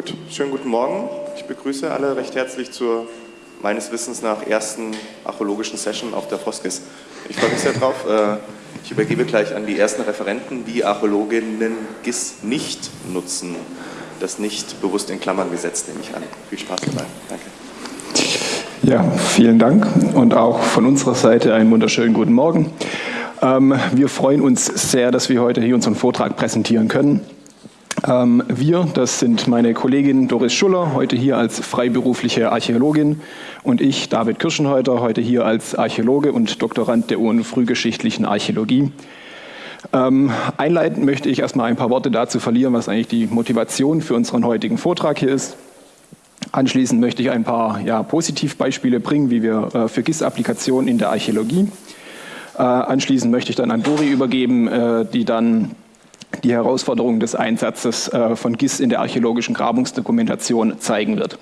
Gut, schönen guten Morgen. Ich begrüße alle recht herzlich zur meines Wissens nach ersten archäologischen Session auf der Foskis. Ich freue mich sehr drauf. Äh, ich übergebe gleich an die ersten Referenten, wie Archäologinnen GIS nicht nutzen. Das nicht bewusst in Klammern gesetzt, nehme ich an. Viel Spaß dabei. Danke. Ja, vielen Dank und auch von unserer Seite einen wunderschönen guten Morgen. Ähm, wir freuen uns sehr, dass wir heute hier unseren Vortrag präsentieren können. Ähm, wir, das sind meine Kollegin Doris Schuller, heute hier als freiberufliche Archäologin und ich, David Kirschenhäuter, heute hier als Archäologe und Doktorand der UN Frühgeschichtlichen Archäologie. Ähm, einleitend möchte ich erstmal ein paar Worte dazu verlieren, was eigentlich die Motivation für unseren heutigen Vortrag hier ist. Anschließend möchte ich ein paar ja, Positivbeispiele bringen, wie wir äh, für GIS-Applikationen in der Archäologie. Äh, anschließend möchte ich dann an Dori übergeben, äh, die dann die Herausforderungen des Einsatzes äh, von GIS in der archäologischen Grabungsdokumentation zeigen wird.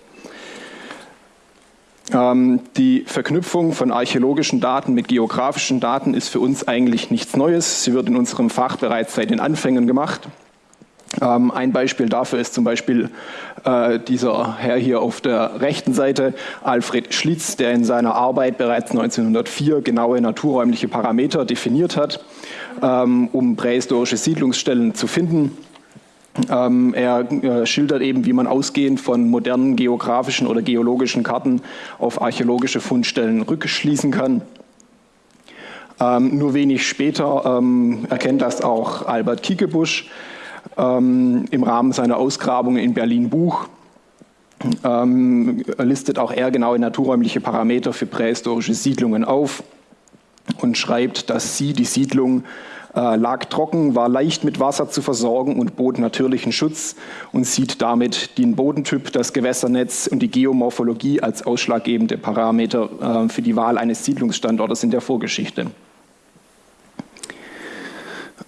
Ähm, die Verknüpfung von archäologischen Daten mit geografischen Daten ist für uns eigentlich nichts Neues. Sie wird in unserem Fach bereits seit den Anfängen gemacht. Ähm, ein Beispiel dafür ist zum Beispiel äh, dieser Herr hier auf der rechten Seite, Alfred Schlitz, der in seiner Arbeit bereits 1904 genaue naturräumliche Parameter definiert hat, ähm, um prähistorische Siedlungsstellen zu finden. Ähm, er äh, schildert eben, wie man ausgehend von modernen geografischen oder geologischen Karten auf archäologische Fundstellen rückschließen kann. Ähm, nur wenig später ähm, erkennt das auch Albert Kiekebusch ähm, im Rahmen seiner Ausgrabungen in Berlin-Buch. Ähm, listet auch er genaue naturräumliche Parameter für prähistorische Siedlungen auf und schreibt, dass sie, die Siedlung, äh, lag trocken, war leicht mit Wasser zu versorgen und bot natürlichen Schutz und sieht damit den Bodentyp, das Gewässernetz und die Geomorphologie als ausschlaggebende Parameter äh, für die Wahl eines Siedlungsstandortes in der Vorgeschichte.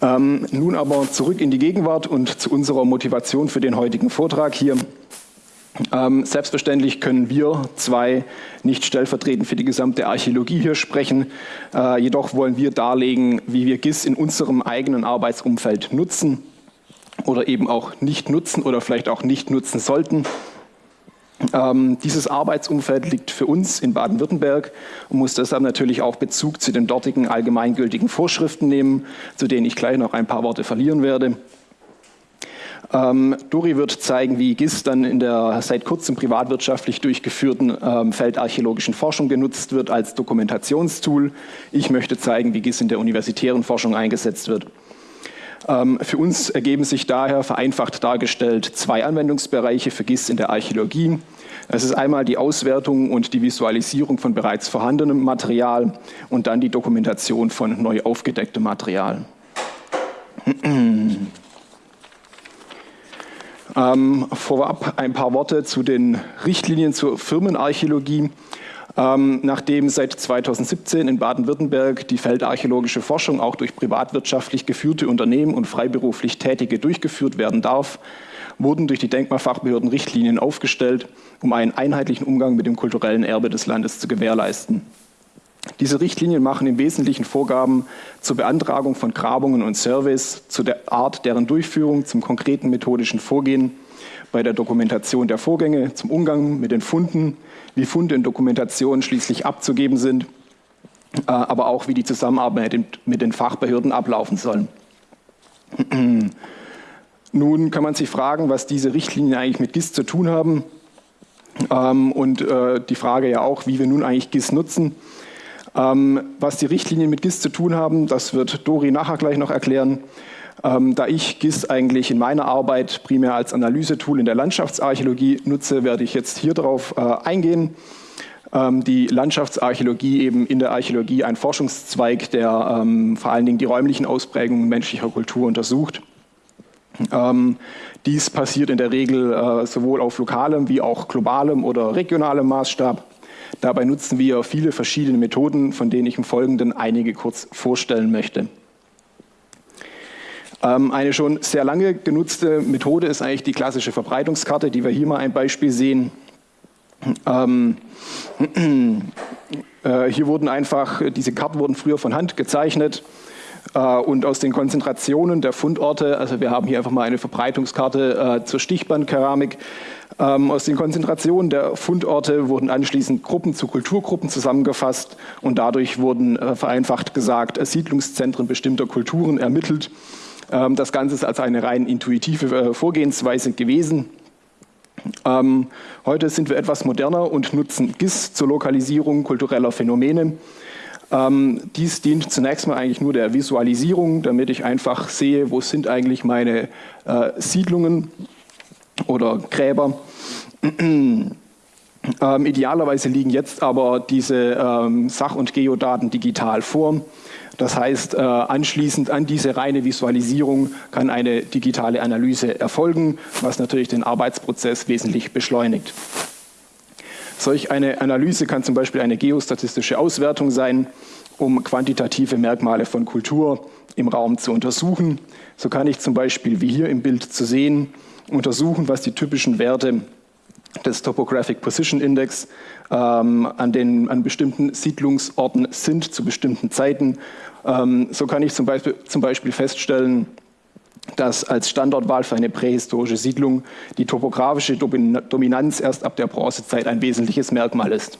Ähm, nun aber zurück in die Gegenwart und zu unserer Motivation für den heutigen Vortrag hier. Ähm, selbstverständlich können wir zwei nicht stellvertretend für die gesamte Archäologie hier sprechen. Äh, jedoch wollen wir darlegen, wie wir GIS in unserem eigenen Arbeitsumfeld nutzen oder eben auch nicht nutzen oder vielleicht auch nicht nutzen sollten. Ähm, dieses Arbeitsumfeld liegt für uns in Baden-Württemberg und muss deshalb natürlich auch Bezug zu den dortigen allgemeingültigen Vorschriften nehmen, zu denen ich gleich noch ein paar Worte verlieren werde. Ähm, Dori wird zeigen, wie GIS dann in der seit kurzem privatwirtschaftlich durchgeführten ähm, feldarchäologischen Forschung genutzt wird als Dokumentationstool. Ich möchte zeigen, wie GIS in der universitären Forschung eingesetzt wird. Ähm, für uns ergeben sich daher vereinfacht dargestellt zwei Anwendungsbereiche für GIS in der Archäologie. Es ist einmal die Auswertung und die Visualisierung von bereits vorhandenem Material und dann die Dokumentation von neu aufgedecktem Material. Ähm, vorab ein paar Worte zu den Richtlinien zur Firmenarchäologie. Ähm, nachdem seit 2017 in Baden-Württemberg die feldarchäologische Forschung auch durch privatwirtschaftlich geführte Unternehmen und freiberuflich Tätige durchgeführt werden darf, wurden durch die Denkmalfachbehörden Richtlinien aufgestellt, um einen einheitlichen Umgang mit dem kulturellen Erbe des Landes zu gewährleisten. Diese Richtlinien machen im Wesentlichen Vorgaben zur Beantragung von Grabungen und Surveys, zu der Art deren Durchführung, zum konkreten methodischen Vorgehen, bei der Dokumentation der Vorgänge, zum Umgang mit den Funden, wie Funde in Dokumentationen schließlich abzugeben sind, äh, aber auch wie die Zusammenarbeit mit den Fachbehörden ablaufen soll. Nun kann man sich fragen, was diese Richtlinien eigentlich mit GIS zu tun haben ähm, und äh, die Frage ja auch, wie wir nun eigentlich GIS nutzen. Ähm, was die Richtlinien mit GIS zu tun haben, das wird Dori nachher gleich noch erklären. Ähm, da ich GIS eigentlich in meiner Arbeit primär als Analysetool in der Landschaftsarchäologie nutze, werde ich jetzt hier darauf äh, eingehen. Ähm, die Landschaftsarchäologie eben in der Archäologie ein Forschungszweig, der ähm, vor allen Dingen die räumlichen Ausprägungen menschlicher Kultur untersucht. Ähm, dies passiert in der Regel äh, sowohl auf lokalem wie auch globalem oder regionalem Maßstab. Dabei nutzen wir viele verschiedene Methoden, von denen ich im Folgenden einige kurz vorstellen möchte. Ähm, eine schon sehr lange genutzte Methode ist eigentlich die klassische Verbreitungskarte, die wir hier mal ein Beispiel sehen. Ähm, äh, hier wurden einfach, diese Karten wurden früher von Hand gezeichnet. Äh, und aus den Konzentrationen der Fundorte, also wir haben hier einfach mal eine Verbreitungskarte äh, zur Stichbandkeramik, ähm, aus den Konzentrationen der Fundorte wurden anschließend Gruppen zu Kulturgruppen zusammengefasst und dadurch wurden äh, vereinfacht gesagt Siedlungszentren bestimmter Kulturen ermittelt. Ähm, das Ganze ist also eine rein intuitive Vorgehensweise gewesen. Ähm, heute sind wir etwas moderner und nutzen GIS zur Lokalisierung kultureller Phänomene. Ähm, dies dient zunächst mal eigentlich nur der Visualisierung, damit ich einfach sehe, wo sind eigentlich meine äh, Siedlungen oder Gräber. ähm, idealerweise liegen jetzt aber diese ähm, Sach- und Geodaten digital vor. Das heißt, äh, anschließend an diese reine Visualisierung kann eine digitale Analyse erfolgen, was natürlich den Arbeitsprozess wesentlich beschleunigt. Solch eine Analyse kann zum Beispiel eine geostatistische Auswertung sein, um quantitative Merkmale von Kultur im Raum zu untersuchen. So kann ich zum Beispiel, wie hier im Bild zu sehen, untersuchen, was die typischen Werte des Topographic Position Index ähm, an, den, an bestimmten Siedlungsorten sind zu bestimmten Zeiten. Ähm, so kann ich zum Beispiel, zum Beispiel feststellen, dass als Standortwahl für eine prähistorische Siedlung die topografische Dominanz erst ab der Bronzezeit ein wesentliches Merkmal ist.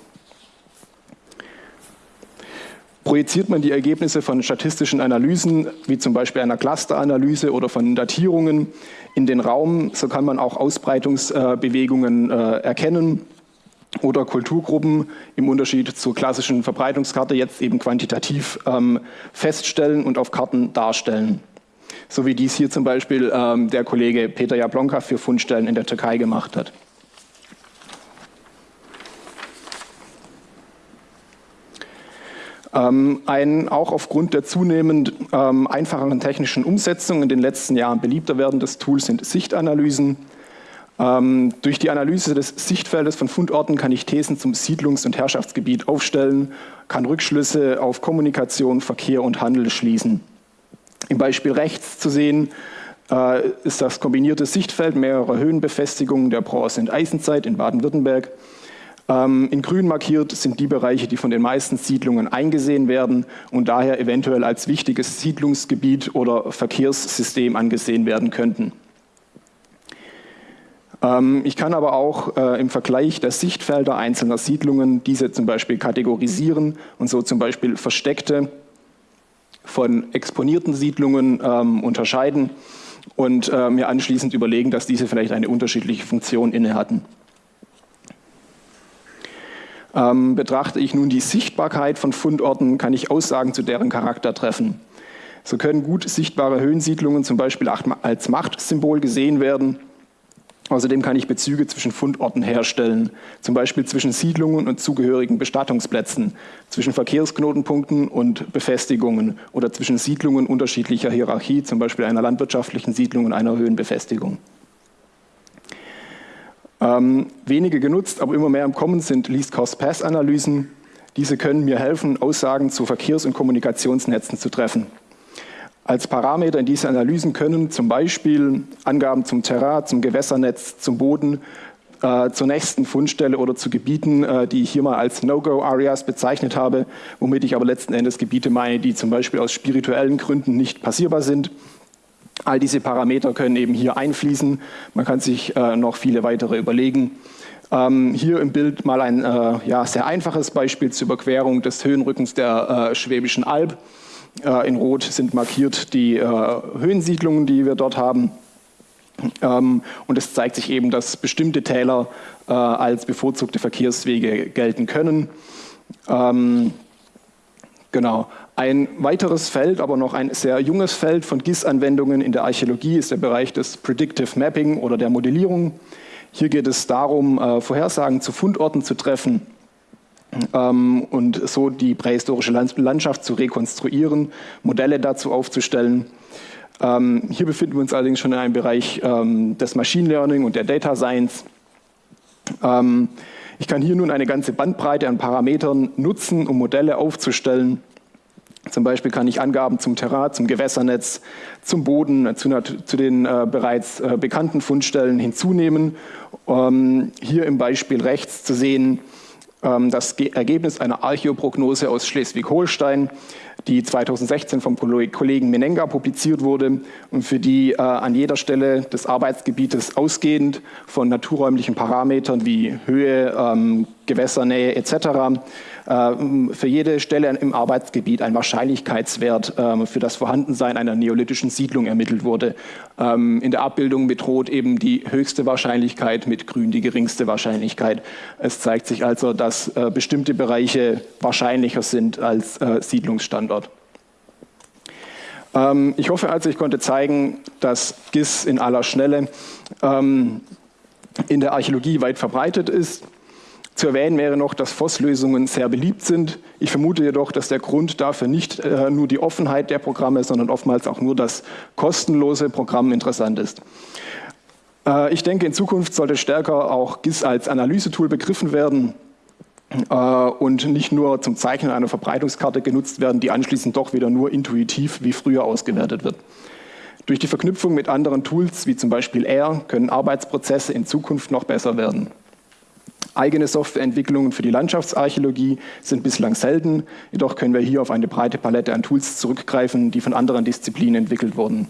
Projiziert man die Ergebnisse von statistischen Analysen, wie zum Beispiel einer Clusteranalyse oder von Datierungen, in den Raum, so kann man auch Ausbreitungsbewegungen äh, erkennen oder Kulturgruppen im Unterschied zur klassischen Verbreitungskarte jetzt eben quantitativ ähm, feststellen und auf Karten darstellen so wie dies hier zum Beispiel ähm, der Kollege Peter Jablonka für Fundstellen in der Türkei gemacht hat. Ähm, ein auch aufgrund der zunehmend ähm, einfacheren technischen Umsetzung in den letzten Jahren beliebter werdendes Tool sind Sichtanalysen. Ähm, durch die Analyse des Sichtfeldes von Fundorten kann ich Thesen zum Siedlungs- und Herrschaftsgebiet aufstellen, kann Rückschlüsse auf Kommunikation, Verkehr und Handel schließen. Im Beispiel rechts zu sehen äh, ist das kombinierte Sichtfeld mehrerer Höhenbefestigungen der Bronze- und Eisenzeit in Baden-Württemberg. Ähm, in grün markiert sind die Bereiche, die von den meisten Siedlungen eingesehen werden und daher eventuell als wichtiges Siedlungsgebiet oder Verkehrssystem angesehen werden könnten. Ähm, ich kann aber auch äh, im Vergleich der Sichtfelder einzelner Siedlungen diese zum Beispiel kategorisieren und so zum Beispiel versteckte von exponierten Siedlungen ähm, unterscheiden und äh, mir anschließend überlegen, dass diese vielleicht eine unterschiedliche Funktion inne hatten. Ähm, betrachte ich nun die Sichtbarkeit von Fundorten, kann ich Aussagen zu deren Charakter treffen. So können gut sichtbare Höhensiedlungen zum Beispiel als Machtsymbol gesehen werden Außerdem kann ich Bezüge zwischen Fundorten herstellen, zum Beispiel zwischen Siedlungen und zugehörigen Bestattungsplätzen, zwischen Verkehrsknotenpunkten und Befestigungen oder zwischen Siedlungen unterschiedlicher Hierarchie, zum Beispiel einer landwirtschaftlichen Siedlung und einer Höhenbefestigung. Ähm, wenige genutzt, aber immer mehr im Kommen sind Least-Cost-Pass-Analysen. Diese können mir helfen, Aussagen zu Verkehrs- und Kommunikationsnetzen zu treffen. Als Parameter in diese Analysen können zum Beispiel Angaben zum Terrain, zum Gewässernetz, zum Boden, äh, zur nächsten Fundstelle oder zu Gebieten, äh, die ich hier mal als No-Go-Areas bezeichnet habe, womit ich aber letzten Endes Gebiete meine, die zum Beispiel aus spirituellen Gründen nicht passierbar sind. All diese Parameter können eben hier einfließen. Man kann sich äh, noch viele weitere überlegen. Ähm, hier im Bild mal ein äh, ja, sehr einfaches Beispiel zur Überquerung des Höhenrückens der äh, Schwäbischen Alb. Äh, in Rot sind markiert die äh, Höhensiedlungen, die wir dort haben. Ähm, und es zeigt sich eben, dass bestimmte Täler äh, als bevorzugte Verkehrswege gelten können. Ähm, genau. Ein weiteres Feld, aber noch ein sehr junges Feld von GIS-Anwendungen in der Archäologie ist der Bereich des Predictive Mapping oder der Modellierung. Hier geht es darum, Vorhersagen zu Fundorten zu treffen ähm, und so die prähistorische Landschaft zu rekonstruieren, Modelle dazu aufzustellen. Ähm, hier befinden wir uns allerdings schon in einem Bereich ähm, des Machine Learning und der Data Science. Ähm, ich kann hier nun eine ganze Bandbreite an Parametern nutzen, um Modelle aufzustellen. Zum Beispiel kann ich Angaben zum Terrain, zum Gewässernetz, zum Boden, zu, zu den äh, bereits äh, bekannten Fundstellen hinzunehmen. Ähm, hier im Beispiel rechts zu sehen, das Ergebnis einer Archäoprognose aus Schleswig-Holstein. die 2016 vom Kollegen Menenga publiziert wurde und für die äh, an jeder Stelle des Arbeitsgebietes ausgehend von naturräumlichen Parametern wie Höhe, ähm, Gewässernähe etc. Äh, für jede Stelle im Arbeitsgebiet ein Wahrscheinlichkeitswert äh, für das Vorhandensein einer neolithischen Siedlung ermittelt wurde. Ähm, in der Abbildung mit Rot eben die höchste Wahrscheinlichkeit, mit Grün die geringste Wahrscheinlichkeit. Es zeigt sich also, dass äh, bestimmte Bereiche wahrscheinlicher sind als Siedlungsstandort. Ähm, ich hoffe also, ich konnte zeigen, dass GIS in aller Schnelle ähm, in der Archäologie weit verbreitet ist zu erwähnen wäre noch, dass FOSS-Lösungen sehr beliebt sind. Ich vermute jedoch, dass der Grund dafür nicht äh, nur die Offenheit der Programme, sondern oftmals auch nur das kostenlose Programm interessant ist. Äh, ich denke, in Zukunft sollte stärker auch GIS als Analysetool begriffen werden äh, und nicht nur zum Zeichnen einer Verbreitungskarte genutzt werden, die anschließend doch wieder nur intuitiv wie früher ausgewertet wird. Durch die Verknüpfung mit anderen Tools, wie zum Beispiel R, können Arbeitsprozesse in Zukunft noch besser werden. Eigene Softwareentwicklungen für die Landschaftsarchäologie sind bislang selten, jedoch können wir hier auf eine breite Palette an Tools zurückgreifen, die von anderen Disziplinen entwickelt wurden.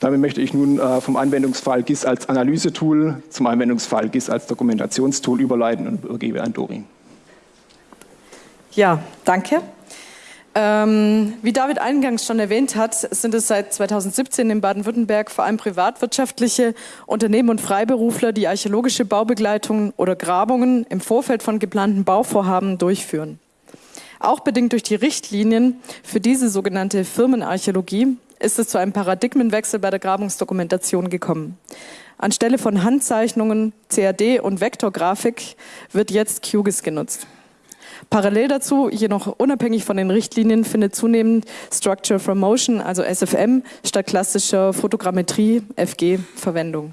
Damit möchte ich nun äh, vom Anwendungsfall GIS als Analysetool zum Anwendungsfall GIS als Dokumentationstool überleiten und übergebe an Dori. Ja, danke. Ähm, wie David eingangs schon erwähnt hat, sind es seit 2017 in Baden-Württemberg vor allem privatwirtschaftliche Unternehmen und Freiberufler, die archäologische Baubegleitungen oder Grabungen im Vorfeld von geplanten Bauvorhaben durchführen. Auch bedingt durch die Richtlinien für diese sogenannte Firmenarchäologie ist es zu einem Paradigmenwechsel bei der Grabungsdokumentation gekommen. Anstelle von Handzeichnungen, CAD und Vektorgrafik wird jetzt QGIS genutzt. Parallel dazu, jedoch unabhängig von den Richtlinien, findet zunehmend Structure from Motion, also SFM, statt klassischer Fotogrammetrie, FG, Verwendung.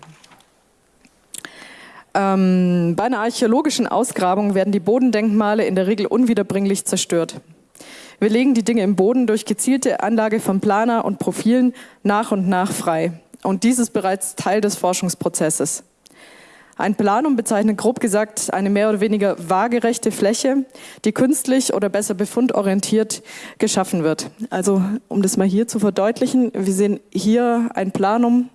Ähm, bei einer archäologischen Ausgrabung werden die Bodendenkmale in der Regel unwiederbringlich zerstört. Wir legen die Dinge im Boden durch gezielte Anlage von Planer und Profilen nach und nach frei. Und dies ist bereits Teil des Forschungsprozesses. Ein Planum bezeichnet grob gesagt eine mehr oder weniger waagerechte Fläche, die künstlich oder besser befundorientiert geschaffen wird. Also um das mal hier zu verdeutlichen, wir sehen hier ein Planum,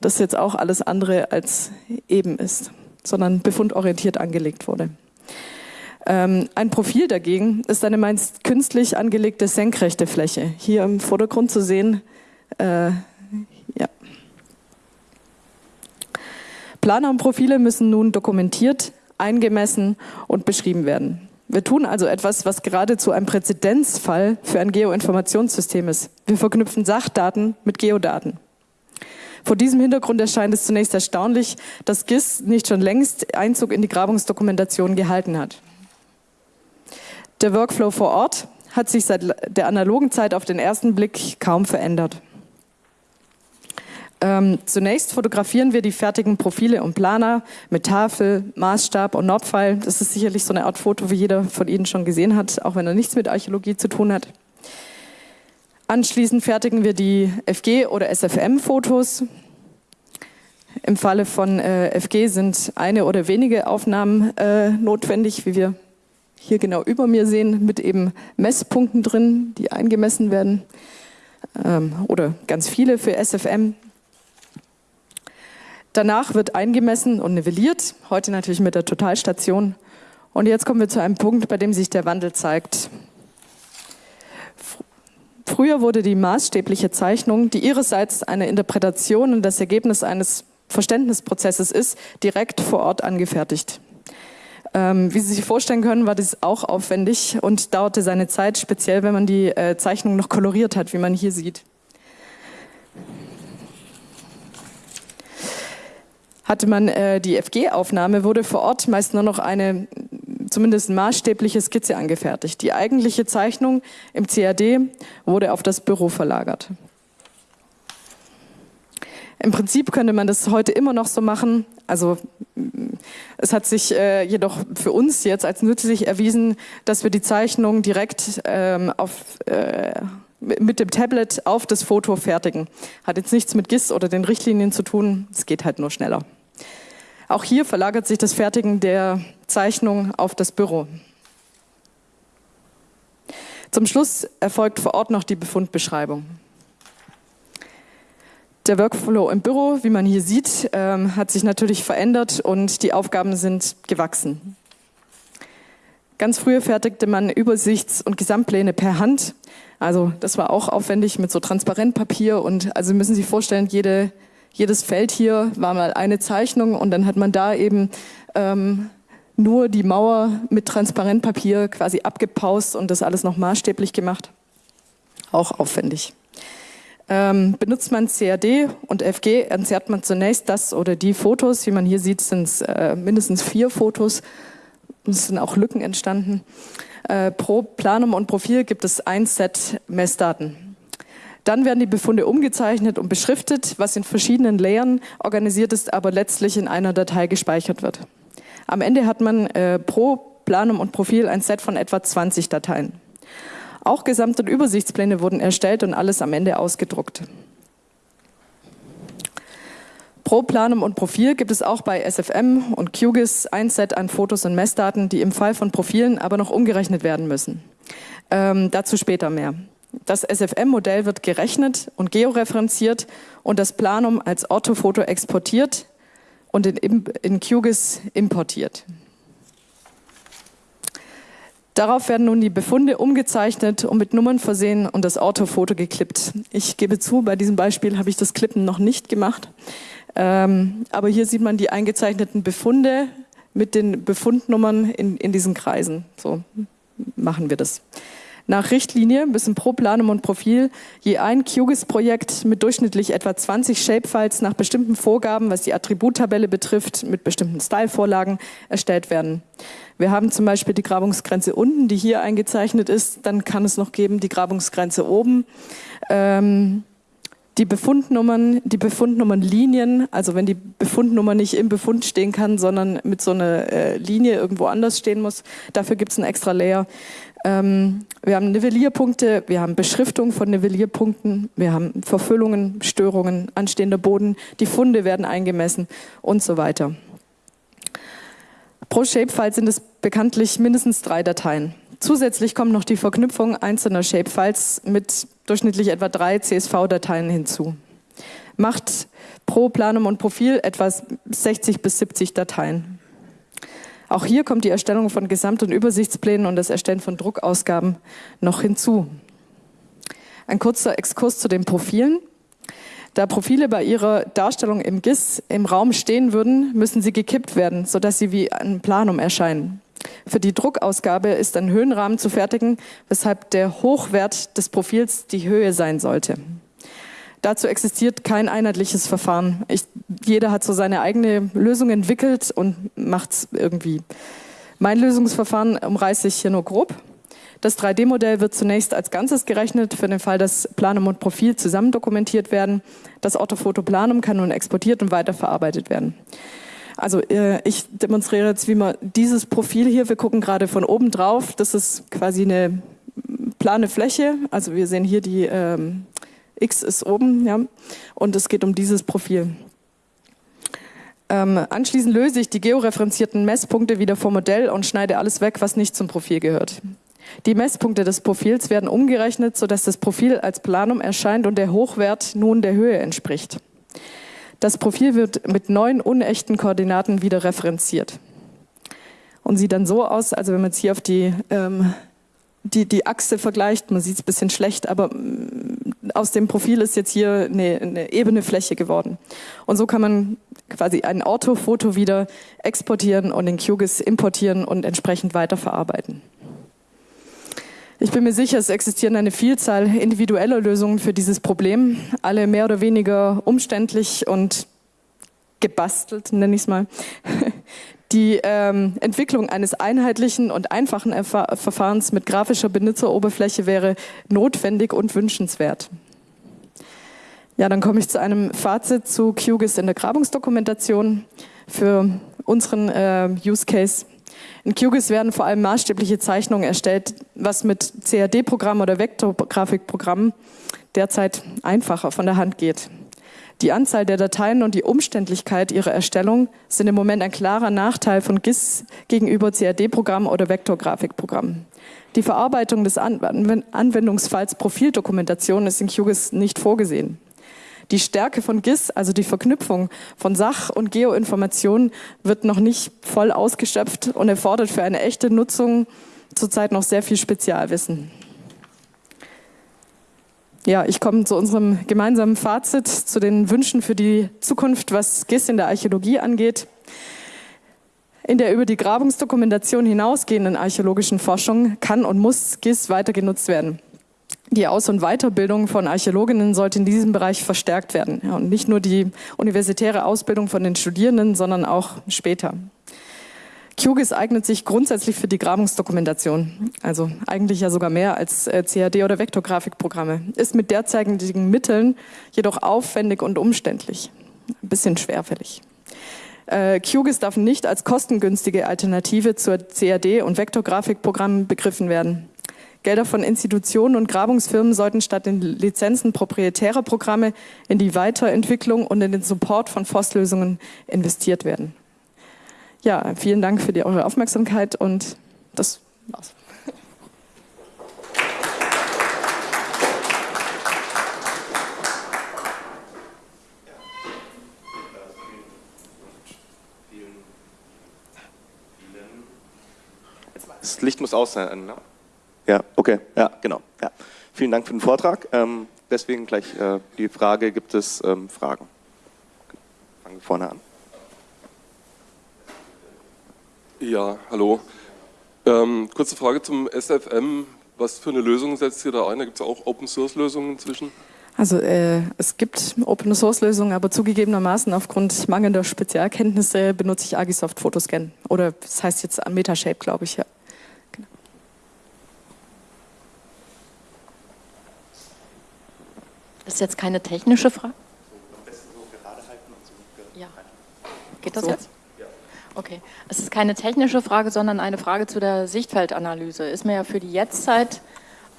das jetzt auch alles andere als eben ist, sondern befundorientiert angelegt wurde. Ähm, ein Profil dagegen ist eine meist künstlich angelegte senkrechte Fläche. Hier im Vordergrund zu sehen, äh, Planer und Profile müssen nun dokumentiert, eingemessen und beschrieben werden. Wir tun also etwas, was geradezu ein Präzedenzfall für ein Geoinformationssystem ist. Wir verknüpfen Sachdaten mit Geodaten. Vor diesem Hintergrund erscheint es zunächst erstaunlich, dass GIS nicht schon längst Einzug in die Grabungsdokumentation gehalten hat. Der Workflow vor Ort hat sich seit der analogen Zeit auf den ersten Blick kaum verändert. Ähm, zunächst fotografieren wir die fertigen Profile und Planer mit Tafel, Maßstab und Nordpfeil. Das ist sicherlich so eine Art Foto, wie jeder von Ihnen schon gesehen hat, auch wenn er nichts mit Archäologie zu tun hat. Anschließend fertigen wir die FG- oder SFM-Fotos. Im Falle von äh, FG sind eine oder wenige Aufnahmen äh, notwendig, wie wir hier genau über mir sehen, mit eben Messpunkten drin, die eingemessen werden. Ähm, oder ganz viele für SFM. Danach wird eingemessen und nivelliert, heute natürlich mit der Totalstation. Und jetzt kommen wir zu einem Punkt, bei dem sich der Wandel zeigt. Früher wurde die maßstäbliche Zeichnung, die ihrerseits eine Interpretation und das Ergebnis eines Verständnisprozesses ist, direkt vor Ort angefertigt. Ähm, wie Sie sich vorstellen können, war das auch aufwendig und dauerte seine Zeit, speziell wenn man die äh, Zeichnung noch koloriert hat, wie man hier sieht. Hatte man äh, die FG-Aufnahme, wurde vor Ort meist nur noch eine zumindest maßstäbliche Skizze angefertigt. Die eigentliche Zeichnung im CAD wurde auf das Büro verlagert. Im Prinzip könnte man das heute immer noch so machen. Also es hat sich äh, jedoch für uns jetzt als nützlich erwiesen, dass wir die Zeichnung direkt ähm, auf, äh, mit dem Tablet auf das Foto fertigen. Hat jetzt nichts mit GIS oder den Richtlinien zu tun, es geht halt nur schneller. Auch hier verlagert sich das Fertigen der Zeichnung auf das Büro. Zum Schluss erfolgt vor Ort noch die Befundbeschreibung. Der Workflow im Büro, wie man hier sieht, ähm, hat sich natürlich verändert und die Aufgaben sind gewachsen. Ganz früher fertigte man Übersichts- und Gesamtpläne per Hand. Also das war auch aufwendig mit so Transparentpapier und also müssen Sie sich vorstellen, jede, jedes Feld hier war mal eine Zeichnung und dann hat man da eben ähm, nur die Mauer mit Transparentpapier quasi abgepaust und das alles noch maßstäblich gemacht. Auch aufwendig. Ähm, benutzt man CAD und FG, entzerrt man zunächst das oder die Fotos. Wie man hier sieht, sind es äh, mindestens vier Fotos es sind auch Lücken entstanden. Äh, pro Planum und Profil gibt es ein Set Messdaten. Dann werden die Befunde umgezeichnet und beschriftet, was in verschiedenen Layern organisiert ist, aber letztlich in einer Datei gespeichert wird. Am Ende hat man äh, pro Planum und Profil ein Set von etwa 20 Dateien. Auch Gesamt- und Übersichtspläne wurden erstellt und alles am Ende ausgedruckt. Pro Planum und Profil gibt es auch bei SFM und QGIS ein Set an Fotos und Messdaten, die im Fall von Profilen aber noch umgerechnet werden müssen. Ähm, dazu später mehr. Das SFM-Modell wird gerechnet und georeferenziert und das Planum als Orthofoto exportiert und in, in QGIS importiert. Darauf werden nun die Befunde umgezeichnet und mit Nummern versehen und das Orthofoto geklippt. Ich gebe zu, bei diesem Beispiel habe ich das Klippen noch nicht gemacht. Ähm, aber hier sieht man die eingezeichneten Befunde mit den Befundnummern in, in diesen Kreisen. So machen wir das. Nach Richtlinie müssen pro Planum und Profil je ein QGIS-Projekt mit durchschnittlich etwa 20 Shapefiles nach bestimmten Vorgaben, was die Attributtabelle betrifft, mit bestimmten Stylevorlagen erstellt werden. Wir haben zum Beispiel die Grabungsgrenze unten, die hier eingezeichnet ist. Dann kann es noch geben die Grabungsgrenze oben. Ähm, die Befundnummern, die Befundnummernlinien, also wenn die Befundnummer nicht im Befund stehen kann, sondern mit so einer äh, Linie irgendwo anders stehen muss, dafür gibt es ein extra Layer. Ähm, wir haben Nivellierpunkte, wir haben Beschriftung von Nivellierpunkten, wir haben Verfüllungen, Störungen, anstehender Boden, die Funde werden eingemessen und so weiter. Pro Shapefile sind es bekanntlich mindestens drei Dateien. Zusätzlich kommt noch die Verknüpfung einzelner Shapefiles mit durchschnittlich etwa drei CSV-Dateien hinzu. Macht pro Planum und Profil etwa 60 bis 70 Dateien. Auch hier kommt die Erstellung von Gesamt- und Übersichtsplänen und das Erstellen von Druckausgaben noch hinzu. Ein kurzer Exkurs zu den Profilen. Da Profile bei ihrer Darstellung im GIS im Raum stehen würden, müssen sie gekippt werden, sodass sie wie ein Planum erscheinen. Für die Druckausgabe ist ein Höhenrahmen zu fertigen, weshalb der Hochwert des Profils die Höhe sein sollte. Dazu existiert kein einheitliches Verfahren. Ich, jeder hat so seine eigene Lösung entwickelt und macht es irgendwie. Mein Lösungsverfahren umreiße ich hier nur grob. Das 3D-Modell wird zunächst als Ganzes gerechnet, für den Fall, dass Planum und Profil zusammen dokumentiert werden. Das Orthofoto Planum kann nun exportiert und weiterverarbeitet werden. Also äh, ich demonstriere jetzt, wie man dieses Profil hier, wir gucken gerade von oben drauf, das ist quasi eine plane Fläche, also wir sehen hier die ähm, X ist oben, ja, und es geht um dieses Profil. Ähm, anschließend löse ich die georeferenzierten Messpunkte wieder vom Modell und schneide alles weg, was nicht zum Profil gehört. Die Messpunkte des Profils werden umgerechnet, sodass das Profil als Planum erscheint und der Hochwert nun der Höhe entspricht. Das Profil wird mit neun unechten Koordinaten wieder referenziert und sieht dann so aus, also wenn man jetzt hier auf die, ähm, die, die Achse vergleicht, man sieht es ein bisschen schlecht, aber mm, aus dem Profil ist jetzt hier eine, eine ebene Fläche geworden. Und so kann man quasi ein Orthofoto wieder exportieren und in QGIS importieren und entsprechend weiterverarbeiten. Ich bin mir sicher, es existieren eine Vielzahl individueller Lösungen für dieses Problem, alle mehr oder weniger umständlich und gebastelt, nenne ich es mal. Die ähm, Entwicklung eines einheitlichen und einfachen Erfa Verfahrens mit grafischer Benutzeroberfläche wäre notwendig und wünschenswert. Ja, dann komme ich zu einem Fazit zu QGIS in der Grabungsdokumentation für unseren äh, Use Case. In QGIS werden vor allem maßstäbliche Zeichnungen erstellt, was mit CAD-Programmen oder Vektorgrafikprogrammen derzeit einfacher von der Hand geht. Die Anzahl der Dateien und die Umständlichkeit ihrer Erstellung sind im Moment ein klarer Nachteil von GIS gegenüber CAD-Programmen oder Vektorgrafikprogrammen. Die Verarbeitung des Anwendungsfalls Profildokumentation ist in QGIS nicht vorgesehen. Die Stärke von GIS, also die Verknüpfung von Sach- und Geoinformationen, wird noch nicht voll ausgeschöpft und erfordert für eine echte Nutzung zurzeit noch sehr viel Spezialwissen. Ja, ich komme zu unserem gemeinsamen Fazit, zu den Wünschen für die Zukunft, was GIS in der Archäologie angeht. In der über die Grabungsdokumentation hinausgehenden archäologischen Forschung kann und muss GIS weiter genutzt werden. Die Aus- und Weiterbildung von Archäologinnen sollte in diesem Bereich verstärkt werden. Ja, und nicht nur die universitäre Ausbildung von den Studierenden, sondern auch später. QGIS eignet sich grundsätzlich für die Grabungsdokumentation, also eigentlich ja sogar mehr als äh, CAD- oder Vektorgrafikprogramme, ist mit derzeitigen Mitteln jedoch aufwendig und umständlich, ein bisschen schwerfällig. Äh, QGIS darf nicht als kostengünstige Alternative zur CAD- und Vektorgrafikprogrammen begriffen werden. Gelder von Institutionen und Grabungsfirmen sollten statt den Lizenzen proprietärer Programme in die Weiterentwicklung und in den Support von FOSS-Lösungen investiert werden. Ja, vielen Dank für die, eure Aufmerksamkeit und das war's. Das Licht muss aus sein, ne? Ja, okay, ja, genau. Ja. Vielen Dank für den Vortrag. Ähm, deswegen gleich äh, die Frage, gibt es ähm, Fragen? Fangen wir vorne an. Ja, hallo. Ähm, kurze Frage zum SFM. Was für eine Lösung setzt ihr da ein? Da gibt es auch Open-Source-Lösungen inzwischen? Also äh, es gibt Open-Source-Lösungen, aber zugegebenermaßen aufgrund mangelnder Spezialkenntnisse benutze ich Agisoft Photoscan. Oder das heißt jetzt Metashape, glaube ich, ja. Das ist jetzt keine technische Frage. Ja. Geht das So. jetzt? Okay. Es ist keine technische Frage, sondern eine Frage zu der Sichtfeldanalyse. Ist mir ja für die Jetztzeit,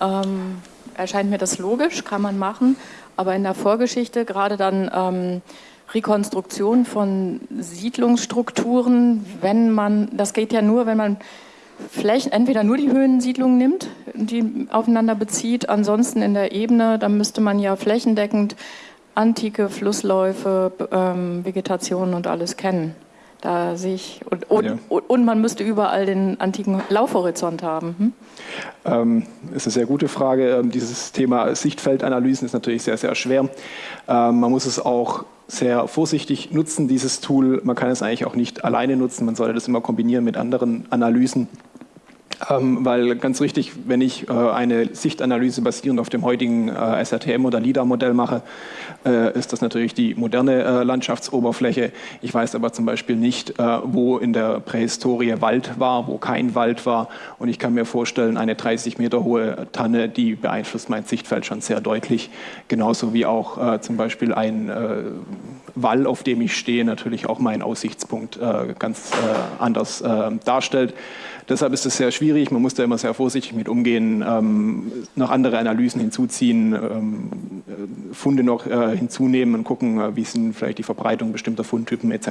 ähm, erscheint mir das logisch, kann man machen, aber in der Vorgeschichte gerade dann ähm, Rekonstruktion von Siedlungsstrukturen, wenn man, das geht ja nur, wenn man Flächen, entweder nur die Höhensiedlungen nimmt, die aufeinander bezieht, ansonsten in der Ebene, dann müsste man ja flächendeckend antike Flussläufe, ähm, Vegetation und alles kennen. Da sehe ich, und, und, Ja. und, und man müsste überall den antiken Laufhorizont haben. Hm? Ähm, ist eine sehr gute Frage. Ähm, dieses Thema Sichtfeldanalysen ist natürlich sehr, sehr schwer. Ähm, man muss es auch sehr vorsichtig nutzen, dieses Tool. Man kann es eigentlich auch nicht alleine nutzen. Man sollte das immer kombinieren mit anderen Analysen. Ähm, weil ganz richtig, wenn ich äh, eine Sichtanalyse basierend auf dem heutigen äh, SRTM oder LIDAR-Modell mache, äh, ist das natürlich die moderne äh, Landschaftsoberfläche. Ich weiß aber zum Beispiel nicht, äh, wo in der Prähistorie Wald war, wo kein Wald war. Und ich kann mir vorstellen, eine 30 Meter hohe Tanne, die beeinflusst mein Sichtfeld schon sehr deutlich. Genauso wie auch äh, zum Beispiel ein Wall, auf dem ich stehe, natürlich auch meinen Aussichtspunkt ganz anders darstellt. Deshalb ist es sehr schwierig, man muss da immer sehr vorsichtig mit umgehen, ähm, noch andere Analysen hinzuziehen, ähm, äh, Funde noch äh, hinzunehmen und gucken, äh, wie sind vielleicht die Verbreitung bestimmter Fundtypen etc.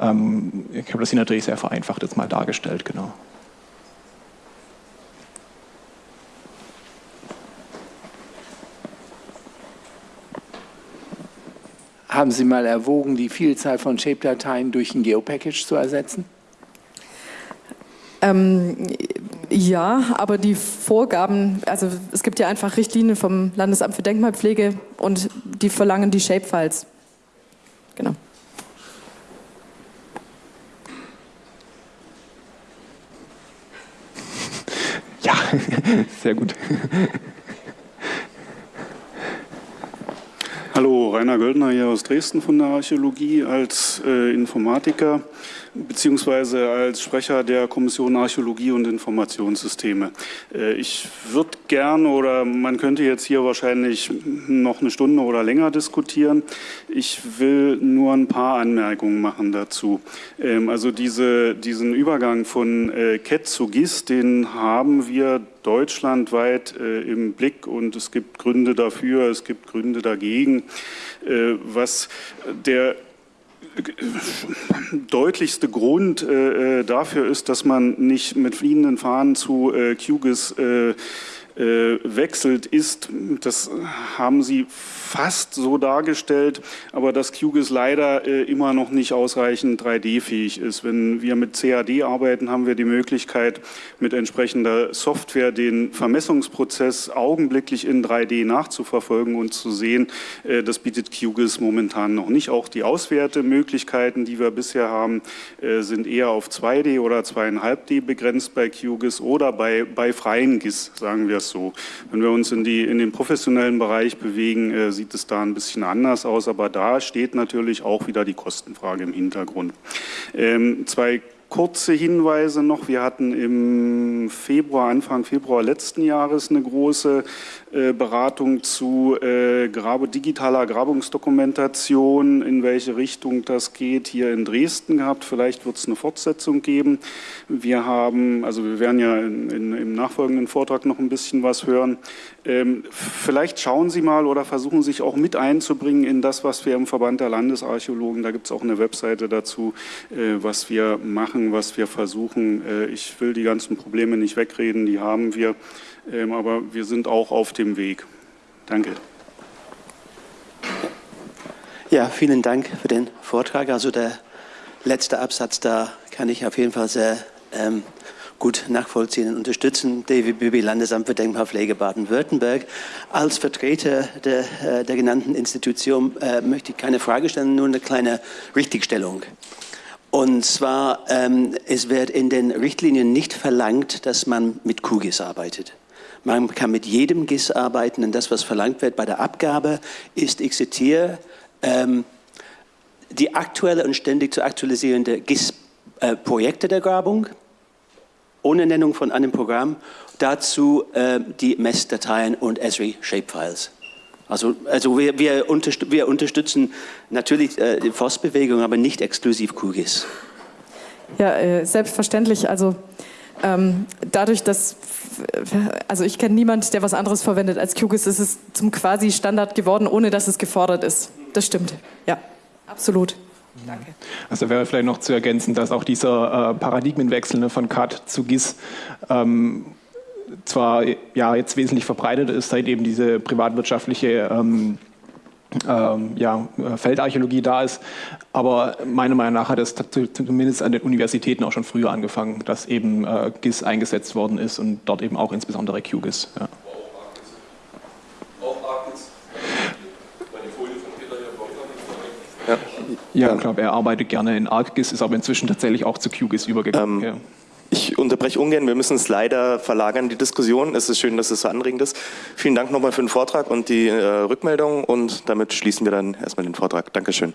Ähm, ich habe das hier natürlich sehr vereinfacht jetzt mal dargestellt, genau. Haben Sie mal erwogen, die Vielzahl von Shape-Dateien durch ein Geopackage zu ersetzen? Ähm, ja, aber die Vorgaben, also es gibt ja einfach Richtlinien vom Landesamt für Denkmalpflege und die verlangen die Shapefiles. Genau. Ja, sehr gut. Hallo, Rainer Göldner hier aus Dresden von der Archäologie als äh, Informatiker beziehungsweise als Sprecher der Kommission Archäologie und Informationssysteme. Äh, ich würde gern oder man könnte jetzt hier wahrscheinlich noch eine Stunde oder länger diskutieren. Ich will nur ein paar Anmerkungen machen dazu. Ähm, also diese, diesen Übergang von äh, CAT zu GIS, den haben wir deutschlandweit äh, im Blick und es gibt Gründe dafür, es gibt Gründe dagegen. Äh, was der deutlichste Grund äh, dafür ist, dass man nicht mit fliehenden Fahnen zu äh, QGIS äh, äh, wechselt, ist, das haben Sie fast so dargestellt, aber dass QGIS leider äh, immer noch nicht ausreichend 3D-fähig ist. Wenn wir mit CAD arbeiten, haben wir die Möglichkeit, mit entsprechender Software den Vermessungsprozess augenblicklich in 3D nachzuverfolgen und zu sehen. Äh, das bietet QGIS momentan noch nicht. Auch die Auswertemöglichkeiten, die wir bisher haben, äh, sind eher auf 2D oder 2,5D begrenzt bei QGIS oder bei, bei freien GIS, sagen wir es so. Wenn wir uns in, die, in den professionellen Bereich bewegen, äh, sieht es da ein bisschen anders aus, aber da steht natürlich auch wieder die Kostenfrage im Hintergrund. Ähm, zwei kurze Hinweise noch. Wir hatten im Februar, Anfang Februar letzten Jahres eine große äh, Beratung zu äh, Grabe, digitaler Grabungsdokumentation, in welche Richtung das geht, hier in Dresden gehabt. Vielleicht wird es eine Fortsetzung geben. Wir haben, also wir werden ja in, in, im nachfolgenden Vortrag noch ein bisschen was hören. Ähm, vielleicht schauen Sie mal oder versuchen sich auch mit einzubringen in das, was wir im Verband der Landesarchäologen, da gibt es auch eine Webseite dazu, äh, was wir machen, was wir versuchen. Äh, ich will die ganzen Probleme nicht wegreden, die haben wir. Ähm, aber wir sind auch auf dem Weg. Danke. Ja, vielen Dank für den Vortrag. Also der letzte Absatz, da kann ich auf jeden Fall sehr ähm, gut nachvollziehen und unterstützen. DWBB Landesamt für Denkmalpflege Baden-Württemberg. Als Vertreter der, äh, der genannten Institution äh, möchte ich keine Frage stellen, nur eine kleine Richtigstellung. Und zwar, ähm, es wird in den Richtlinien nicht verlangt, dass man mit QGIS arbeitet. Man kann mit jedem GIS arbeiten und das, was verlangt wird bei der Abgabe, ist, ich zitiere, ähm, die aktuelle und ständig zu aktualisierende GIS-Projekte äh, der Grabung, ohne Nennung von einem Programm, dazu äh, die Messdateien und Esri Shapefiles. Also, also wir, wir, unterst wir unterstützen natürlich äh, die Forstbewegung, aber nicht exklusiv QGIS. Ja, äh, selbstverständlich. Also ähm, dadurch, dass, also ich kenne niemanden, der was anderes verwendet als QGIS, ist es zum quasi Standard geworden, ohne dass es gefordert ist. Das stimmt, ja, absolut. Danke. Also wäre vielleicht noch zu ergänzen, dass auch dieser äh, Paradigmenwechsel ne, von CAD zu GIS ähm, zwar ja, jetzt wesentlich verbreitet ist, seit eben diese privatwirtschaftliche ähm, ähm, ja, Feldarchäologie da ist. Aber meiner Meinung nach hat es zumindest an den Universitäten auch schon früher angefangen, dass eben äh, GIS eingesetzt worden ist und dort eben auch insbesondere QGIS. Ja. Ja, ja, ich glaube, er arbeitet gerne in ArcGIS, ist aber inzwischen tatsächlich auch zu QGIS übergegangen. Ähm, ja. Ich unterbreche ungern, wir müssen es leider verlagern, die Diskussion. Es ist schön, dass es so anregend ist. Vielen Dank nochmal für den Vortrag und die äh, Rückmeldung und damit schließen wir dann erstmal den Vortrag. Dankeschön.